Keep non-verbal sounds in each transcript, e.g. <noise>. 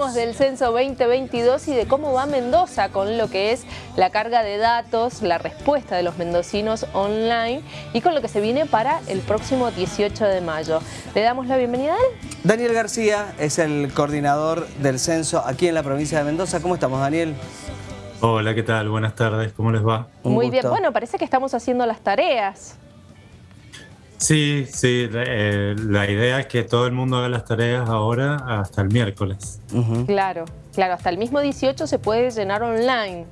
Hablamos del censo 2022 y de cómo va Mendoza con lo que es la carga de datos, la respuesta de los mendocinos online y con lo que se viene para el próximo 18 de mayo. Le damos la bienvenida a él. Daniel García es el coordinador del censo aquí en la provincia de Mendoza. ¿Cómo estamos, Daniel? Hola, ¿qué tal? Buenas tardes, ¿cómo les va? Muy bien, bueno, parece que estamos haciendo las tareas. Sí, sí, eh, la idea es que todo el mundo haga las tareas ahora hasta el miércoles. Claro, claro, hasta el mismo 18 se puede llenar online.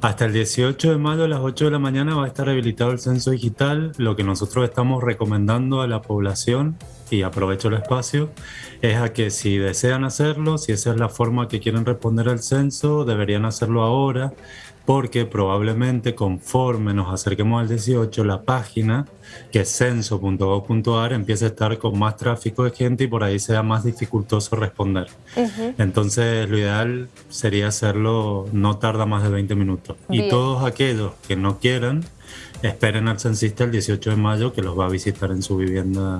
Hasta el 18 de mayo a las 8 de la mañana va a estar habilitado el censo digital. Lo que nosotros estamos recomendando a la población, y aprovecho el espacio, es a que si desean hacerlo, si esa es la forma que quieren responder al censo, deberían hacerlo ahora porque probablemente conforme nos acerquemos al 18, la página, que es censo.gov.ar, empiece a estar con más tráfico de gente y por ahí sea más dificultoso responder. Entonces, lo ideal sería hacerlo, no tarda más de 20 minutos. Y todos aquellos que no quieran, esperen al censista el 18 de mayo, que los va a visitar en su vivienda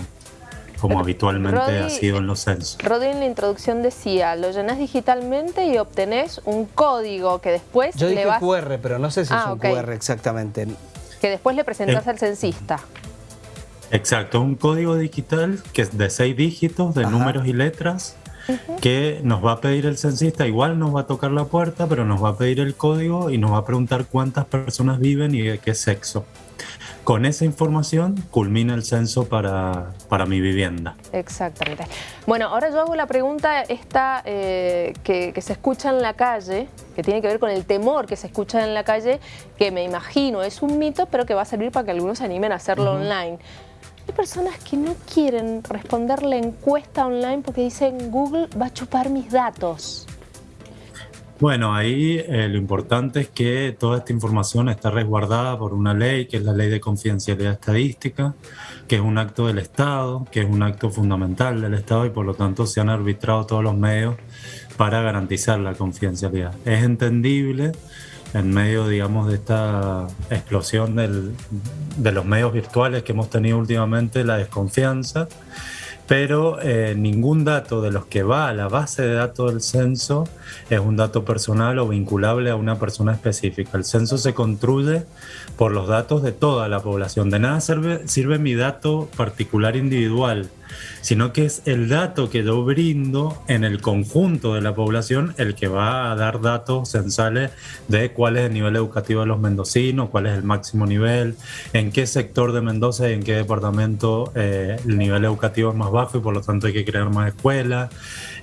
como habitualmente ha sido en los censos. Rodi en la introducción decía, lo llenas digitalmente y obtenés un código que después Yo dije QR, pero no sé si es ah, un QR exactamente. Que después le presentás al censista. Exacto, un código digital que es de seis dígitos, de números y letras, que nos va a pedir el censista, igual nos va a tocar la puerta, pero nos va a pedir el código y nos va a preguntar cuántas personas viven y de qué sexo. Con esa información culmina el censo para, para mi vivienda. Exactamente. Bueno, ahora yo hago la pregunta esta eh, que, se escucha en la calle, que tiene que ver con el temor que se escucha en la calle, que me imagino es un mito, pero que va a servir para que algunos se animen a hacerlo online. Hay personas que no quieren responder la encuesta online porque dicen Google va a chupar mis datos. Bueno, ahí eh, lo importante es que toda esta información está resguardada por una ley, que es la Ley de Confidencialidad Estadística, que es un acto del Estado, que es un acto fundamental del Estado y por lo tanto se han arbitrado todos los medios para garantizar la confidencialidad. Es entendible en medio, digamos, de esta explosión de los medios virtuales que hemos tenido últimamente, la desconfianza pero eh, ningún dato de los que va a la base de datos del censo es un dato personal o vinculable a una persona específica. El censo se construye por los datos de toda la población. De nada sirve, sirve mi dato particular individual sino que es el dato que yo brindo en el conjunto de la población el que va a dar datos censales de cuál es el nivel educativo de los mendocinos, cuál es el máximo nivel, en qué sector de Mendoza y en qué departamento eh, el nivel educativo es más bajo y por lo tanto hay que crear más escuelas,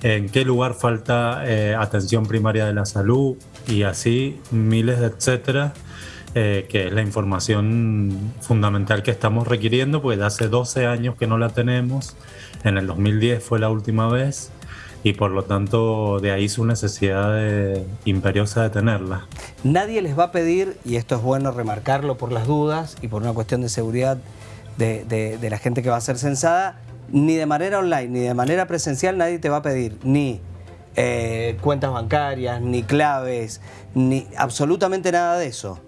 en qué lugar falta eh, atención primaria de la salud y así miles de etcétera. Eh, que es la información fundamental que estamos requiriendo, pues hace 12 años que no la tenemos, en el 2010 fue la última vez y por lo tanto de ahí su necesidad imperiosa de tenerla. Nadie les va a pedir, y esto es bueno remarcarlo por las dudas y por una cuestión de seguridad de, la gente que va a ser censada, ni de manera online ni de manera presencial nadie te va a pedir ni eh, cuentas bancarias, ni claves, ni absolutamente nada de eso.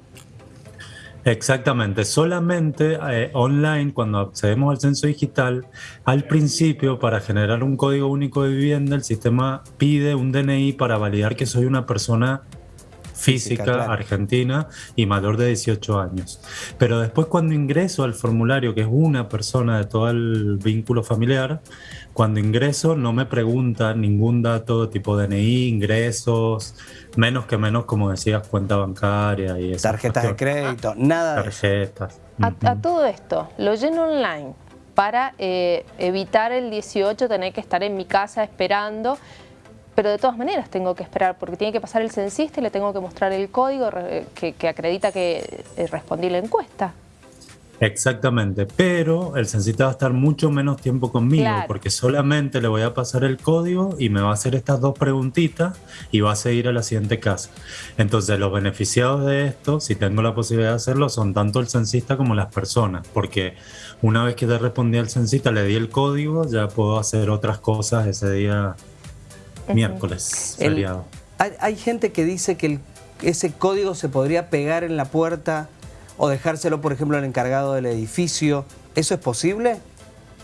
Exactamente, solamente eh, online cuando accedemos al censo digital, al principio para generar un código único de vivienda el sistema pide un DNI para validar que soy una persona física, argentina y mayor de 18 años. Pero después cuando ingreso al formulario, que es una persona de todo el vínculo familiar, cuando ingreso no me pregunta ningún dato tipo DNI, ingresos, menos que menos, como decías, cuenta bancaria y Tarjetas de crédito, nada Tarjetas. A, todo esto, lo lleno online para eh, evitar el 18, tener que estar en mi casa esperando pero de todas maneras tengo que esperar porque tiene que pasar el censista y le tengo que mostrar el código que, acredita que eh, respondí la encuesta. Exactamente, pero el censista va a estar mucho menos tiempo conmigo porque solamente le voy a pasar el código y me va a hacer estas dos preguntitas y va a seguir a la siguiente casa. Entonces los beneficiados de esto, si tengo la posibilidad de hacerlo, son tanto el censista como las personas, porque una vez que te respondí al censista, le di el código, ya puedo hacer otras cosas ese día miércoles, feriado. hay, gente que dice que ese código se podría pegar en la puerta o dejárselo, por ejemplo, al encargado del edificio. ¿Eso es posible?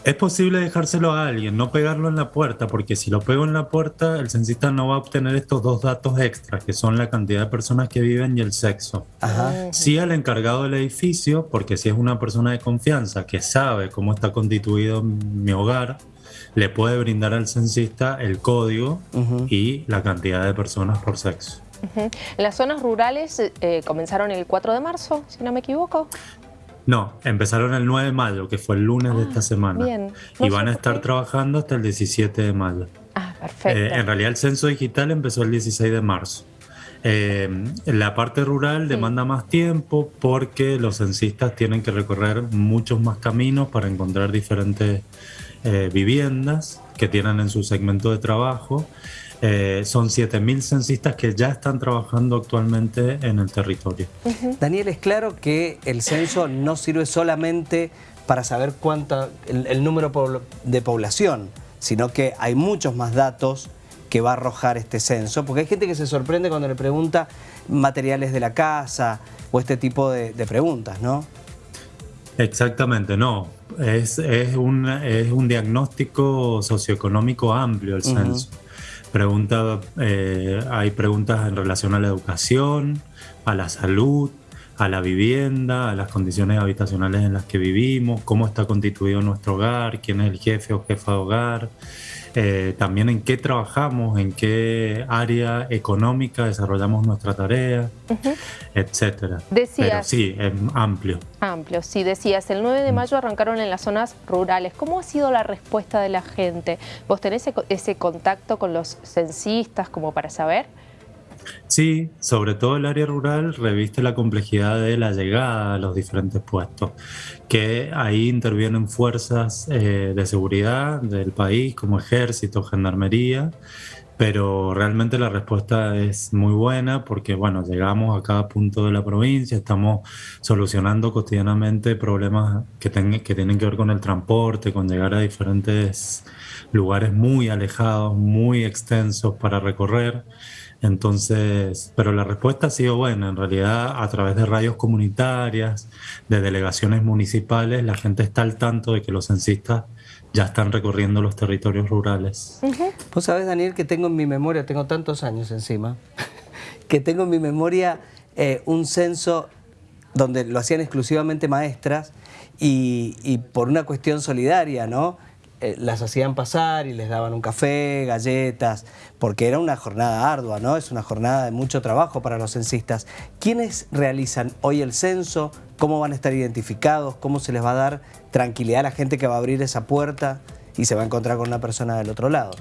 Es posible dejárselo a alguien, no pegarlo en la puerta, porque si lo pego en la puerta, el censista no va a obtener estos dos datos extras, que son la cantidad de personas que viven y el sexo. Ajá. Sí al encargado del edificio, porque si es una persona de confianza que sabe cómo está constituido mi hogar, le puede brindar al censista el código y la cantidad de personas por sexo. Las zonas rurales eh, comenzaron el 4 de marzo, si no me equivoco. No, empezaron el 9 de mayo, que fue el lunes de esta ah, semana. Bien. y van a estar trabajando hasta el 17 de mayo. Ah, perfecto. Eh, en realidad el censo digital empezó el 16 de marzo. Eh, la parte rural demanda más tiempo porque los censistas tienen que recorrer muchos más caminos para encontrar diferentes eh, viviendas que tienen en su segmento de trabajo eh, son 7.000 censistas que ya están trabajando actualmente en el territorio. Daniel, es claro que el censo no sirve solamente para saber cuánto el, número de población, sino que hay muchos más datos que va a arrojar este censo, porque hay gente que se sorprende cuando le pregunta materiales de la casa o este tipo de, preguntas, ¿no? Exactamente, no. Es, es, un, es un diagnóstico socioeconómico amplio el censo. Pregunta, eh, hay preguntas en relación a la educación, a la salud, a la vivienda, a las condiciones habitacionales en las que vivimos, cómo está constituido nuestro hogar, quién es el jefe o jefa de hogar, eh, también en qué trabajamos, en qué área económica desarrollamos nuestra tarea, etcétera. Decías, Pero sí, es amplio. Amplio, sí, decías, el 9 de mm. mayo arrancaron en las zonas rurales. ¿Cómo ha sido la respuesta de la gente? ¿Vos tenés ese contacto con los censistas como para saber? Sí, sobre todo el área rural reviste la complejidad de la llegada a los diferentes puestos, que ahí intervienen fuerzas eh, de seguridad del país como ejército, gendarmería, pero realmente la respuesta es muy buena porque bueno, llegamos a cada punto de la provincia, estamos solucionando cotidianamente problemas que, que tienen que ver con el transporte, con llegar a diferentes lugares muy alejados, muy extensos para recorrer. Entonces, pero la respuesta ha sido buena. En realidad, a través de radios comunitarias, de delegaciones municipales, la gente está al tanto de que los censistas ya están recorriendo los territorios rurales. Vos sabés, Daniel, que tengo en mi memoria, tengo tantos años encima, <laughs> que tengo en mi memoria eh, un censo donde lo hacían exclusivamente maestras y, y por una cuestión solidaria, ¿no? Eh, las hacían pasar y les daban un café, galletas, porque era una jornada ardua, ¿no? Es una jornada de mucho trabajo para los censistas. ¿Quiénes realizan hoy el censo? ¿Cómo van a estar identificados? ¿Cómo se les va a dar tranquilidad a la gente que va a abrir esa puerta y se va a encontrar con una persona del otro lado?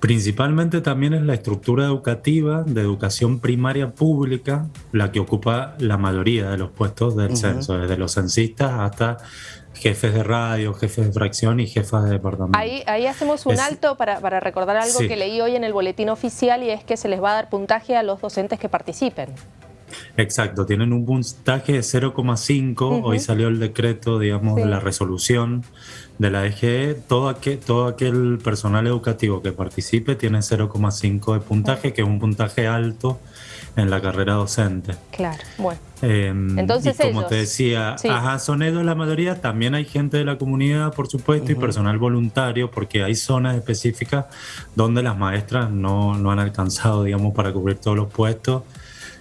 Principalmente también es la estructura educativa de educación primaria pública la que ocupa la mayoría de los puestos del censo, desde los censistas hasta jefes de radio, jefes de fracción y jefas de departamento. Ahí, ahí hacemos un alto para, para, recordar algo que leí hoy en el boletín oficial y es que se les va a dar puntaje a los docentes que participen. Exacto, tienen un puntaje de 0,5, hoy salió el decreto, digamos, de la resolución de la todo aquel, todo aquel personal educativo que participe tiene 0,5 de puntaje, que es un puntaje alto en la carrera docente. Claro, bueno. Em, Entonces y como te decía, ajá, son ellos la mayoría, también hay gente de la comunidad, por supuesto, y personal voluntario, porque hay zonas específicas donde las maestras no, no han alcanzado, digamos, para cubrir todos los puestos.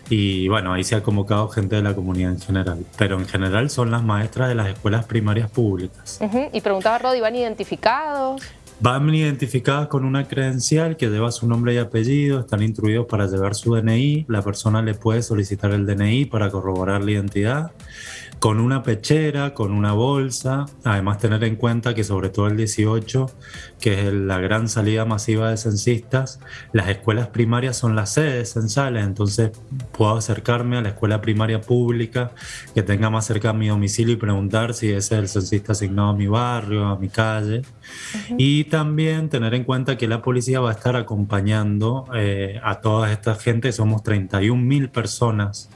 Y bueno, ahí se ha convocado gente de la comunidad en general, pero en general son las maestras de las escuelas primarias públicas. Y preguntaba Rodi, ¿van identificados? Van identificadas con una credencial que lleva su nombre y apellido, están instruidos para llevar su DNI, la persona le puede solicitar el DNI para corroborar la identidad con una pechera, con una bolsa, además tener en cuenta que sobre todo el 18, que es la gran salida masiva de censistas, las escuelas primarias son las sedes censales, entonces puedo acercarme a la escuela primaria pública que tenga más cerca a mi domicilio y preguntar si ese es el censista asignado a mi barrio, a mi calle. Y también tener en cuenta que la policía va a estar acompañando eh, a toda esta gente, somos 31 mil personas.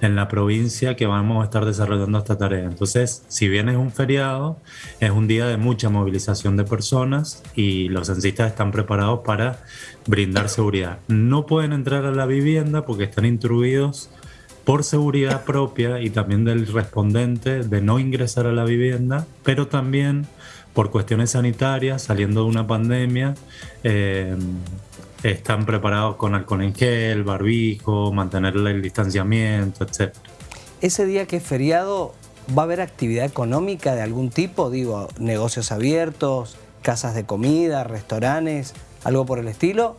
En la provincia que vamos a estar desarrollando esta tarea. Entonces, si bien es un feriado, es un día de mucha movilización de personas y los censistas están preparados para brindar seguridad. No pueden entrar a la vivienda porque están instruidos por seguridad propia y también del respondente de no ingresar a la vivienda, pero también por cuestiones sanitarias, saliendo de una pandemia, eh, están preparados con alcohol en gel, barbijo, mantener el distanciamiento, etc. Ese día que es feriado, ¿va a haber actividad económica de algún tipo? Digo, negocios abiertos, casas de comida, restaurantes, algo por el estilo.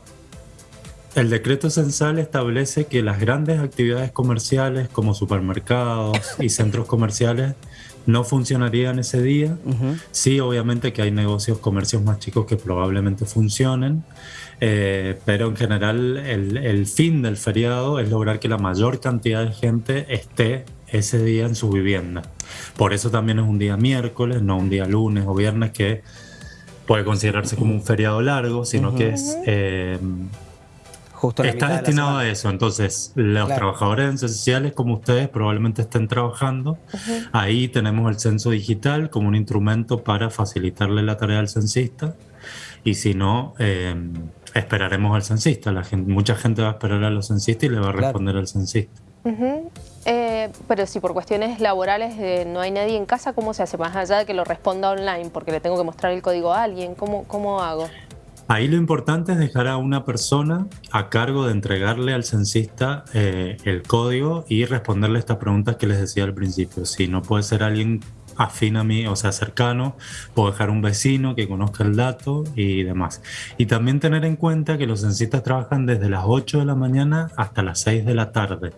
El decreto censal establece que las grandes actividades comerciales como supermercados y centros comerciales no funcionarían ese día. Sí, obviamente que hay negocios, comercios más chicos que probablemente funcionen, eh, pero en general el, fin del feriado es lograr que la mayor cantidad de gente esté ese día en su vivienda. Por eso también es un día miércoles, no un día lunes o viernes que puede considerarse como un feriado largo, sino que es... Eh, Está destinado a eso, entonces los trabajadores esenciales como ustedes probablemente estén trabajando. Ahí tenemos el censo digital como un instrumento para facilitarle la tarea al censista y si no, em, esperaremos al censista. La gente, mucha gente va a esperar a los censistas y le va a responder al censista. Eh, pero si por cuestiones laborales eh, no hay nadie en casa, ¿cómo se hace? Más allá de que lo responda online, porque le tengo que mostrar el código a alguien, ¿cómo, cómo hago? Ahí lo importante es dejar a una persona a cargo de entregarle al censista eh, el código y responderle estas preguntas que les decía al principio. Si no puede ser alguien afín a mí, o sea, cercano, puedo dejar un vecino que conozca el dato y demás. Y también tener en cuenta que los censistas trabajan desde las 8 de la mañana hasta las 6 de la tarde.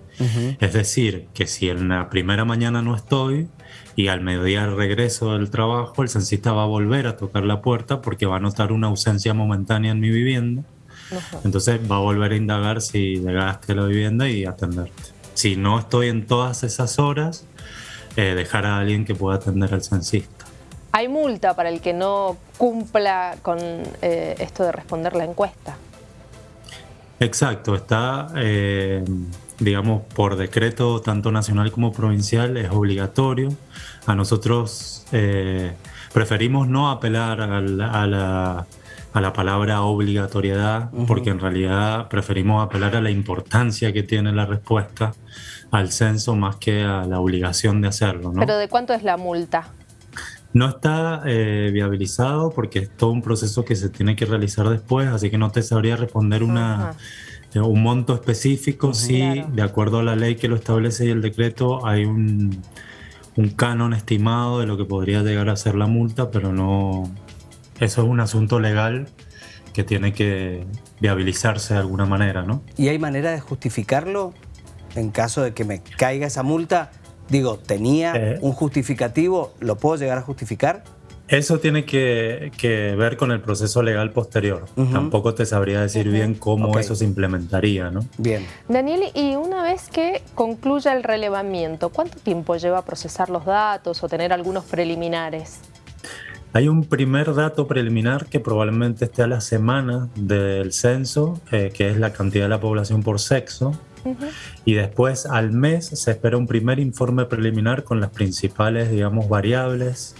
Es decir, que si en la primera mañana no estoy y al mediodía regreso del trabajo, el censista va a volver a tocar la puerta porque va a notar una ausencia momentánea en mi vivienda. Entonces va a volver a indagar si llegaste a la vivienda y atenderte. Si no estoy en todas esas horas, eh, dejar a alguien que pueda atender al censista. ¿Hay multa para el que no cumpla con eh, esto de responder la encuesta? Exacto, está, eh, digamos, por decreto tanto nacional como provincial, es obligatorio. A nosotros preferimos no apelar a la, a la, palabra obligatoriedad, porque en realidad preferimos apelar a la importancia que tiene la respuesta al censo más que a la obligación de hacerlo. ¿no? ¿Pero de cuánto es la multa? No está eh, viabilizado porque es todo un proceso que se tiene que realizar después, así que no te sabría responder una, eh, un monto específico. Sí, de acuerdo a la ley que lo establece y el decreto, hay un, un canon estimado de lo que podría llegar a ser la multa, pero no. Eso es un asunto legal que tiene que viabilizarse de alguna manera, ¿no? ¿Y hay manera de justificarlo? en caso de que me caiga esa multa, digo, ¿tenía eh. un justificativo? ¿Lo puedo llegar a justificar? Eso tiene que, ver con el proceso legal posterior. Tampoco te sabría decir bien cómo eso se implementaría, ¿no? Bien. Daniel, y una vez que concluya el relevamiento, ¿cuánto tiempo lleva a procesar los datos o tener algunos preliminares? Hay un primer dato preliminar que probablemente esté a la semana del censo, eh, que es la cantidad de la población por sexo. Y después al mes se espera un primer informe preliminar con las principales, digamos, variables.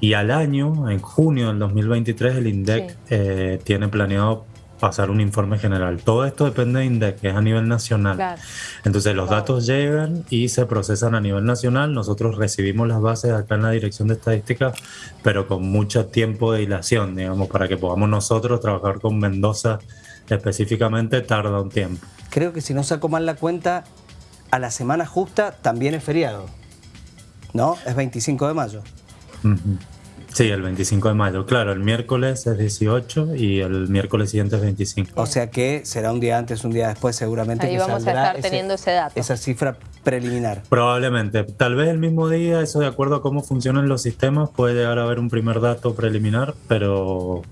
Y al año, en junio del 2023, el INDEC eh, tiene planeado pasar un informe general. Todo esto depende de INDEC, que es a nivel nacional. Entonces los datos llegan y se procesan a nivel nacional. Nosotros recibimos las bases acá en la Dirección de Estadística, pero con mucho tiempo de dilación, digamos, para que podamos nosotros trabajar con Mendoza específicamente tarda un tiempo creo que si no saco mal la cuenta, a la semana justa también es feriado. ¿No? Es 25 de mayo. Sí, el 25 de mayo. Claro, el miércoles es 18 y el miércoles siguiente es 25. O sea que será un día antes, un día después seguramente. Ahí vamos a estar teniendo ese dato. Esa cifra preliminar. Probablemente. Tal vez el mismo día, eso de acuerdo a cómo funcionan los sistemas, puede llegar a haber un primer dato preliminar, pero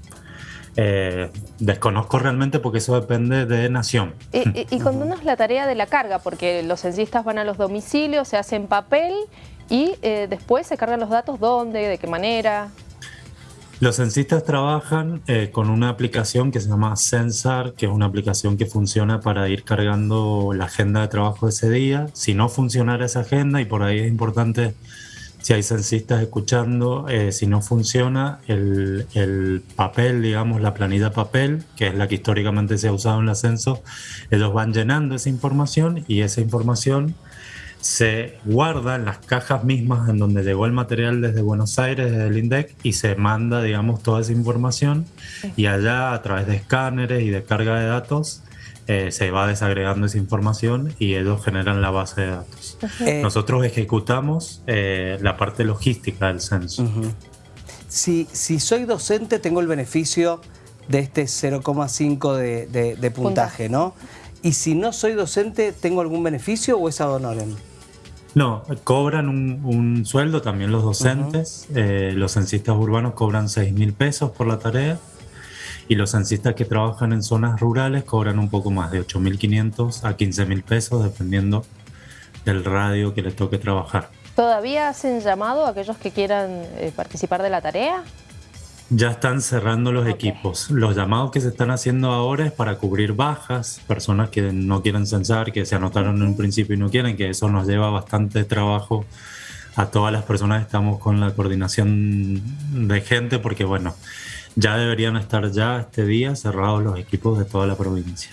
eh, desconozco realmente porque eso depende de nación. Y, cuando uno es la tarea de la carga, porque los censistas van a los domicilios, se hacen papel y eh, después se cargan los datos, ¿dónde? ¿De qué manera? Los censistas trabajan eh, con una aplicación que se llama Censar, que es una aplicación que funciona para ir cargando la agenda de trabajo de ese día. Si no funcionara esa agenda, y por ahí es importante si hay censistas escuchando, eh, si no funciona, el, papel, digamos, la planilla papel, que es la que históricamente se ha usado en el ascenso, ellos van llenando esa información y esa información se guarda en las cajas mismas en donde llegó el material desde Buenos Aires, desde el INDEC, y se manda, digamos, toda esa información y allá a través de escáneres y de carga de datos eh, se va desagregando esa información y ellos generan la base de datos. Eh, Nosotros ejecutamos eh, la parte logística del censo. si, si soy docente, tengo el beneficio de este 0,5 de, de- de puntaje, ¿no? Y si no soy docente, ¿tengo algún beneficio o es ad honorem? No, cobran un, un sueldo también los docentes. Eh, los censistas urbanos cobran 6 mil pesos por la tarea y los censistas que trabajan en zonas rurales cobran un poco más, de 8.500 a 15.000 pesos, dependiendo del radio que les toque trabajar. ¿Todavía hacen llamado a aquellos que quieran eh, participar de la tarea? Ya están cerrando los equipos. Los llamados que se están haciendo ahora es para cubrir bajas, personas que no quieren censar, que se anotaron en un principio y no quieren, que eso nos lleva bastante trabajo a todas las personas estamos con la coordinación de gente, porque bueno, ya deberían estar ya este día cerrados los equipos de toda la provincia.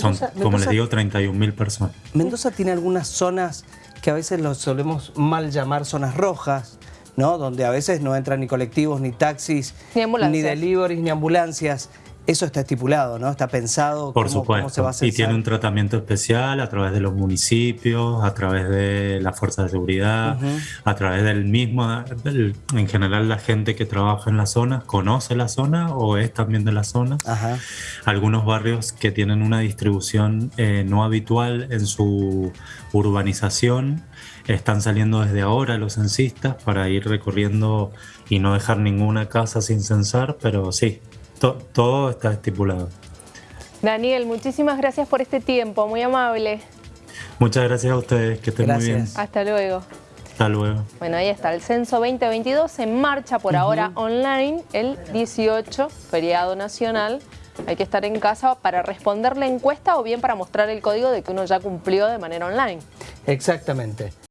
Son, Mendoza- como les digo, 31 mil personas. Mendoza tiene algunas zonas que a veces los solemos mal llamar zonas rojas, ¿no? Donde a veces no entran ni colectivos, ni taxis, Ni ambulancias. deliveries, ni ambulancias. Eso está estipulado, ¿no? Está pensado Por cómo, supuesto. cómo se va a y censar. tiene un tratamiento especial a través de los municipios, a través de la fuerza de seguridad, a través del mismo, del- en general la gente que trabaja en la zona conoce la zona o es también de la zona. Ajá. Algunos barrios que tienen una distribución eh, no habitual en su urbanización están saliendo desde ahora los censistas para ir recorriendo y no dejar ninguna casa sin censar, pero sí, to- todo está estipulado. Daniel, muchísimas gracias por este tiempo, muy amable. Muchas gracias a ustedes, que estén muy bien. Hasta luego. Hasta luego. Bueno, ahí está, el censo 2022 en marcha por ahora online, el 18, feriado nacional. Hay que estar en casa para responder la encuesta o bien para mostrar el código de que uno ya cumplió de manera online. Exactamente.